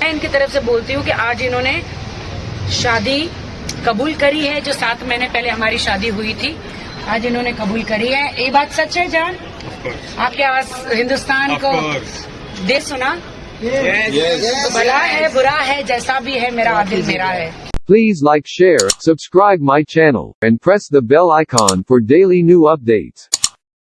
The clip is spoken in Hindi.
मैं इनकी तरफ़ से बोलती हूँ कि आज इन्होंने शादी कबूल करी है जो सात महीने पहले हमारी शादी हुई थी। आज इन्होंने कबूल करी है। ये बात सच है जान? आपके आवाज़ हिंदुस्तान को दे सुना। तो भला है बुरा है जैसा भी है मेरा आदिल मेरा है। Please like share, subscribe my channel, and press the bell icon for daily new updates.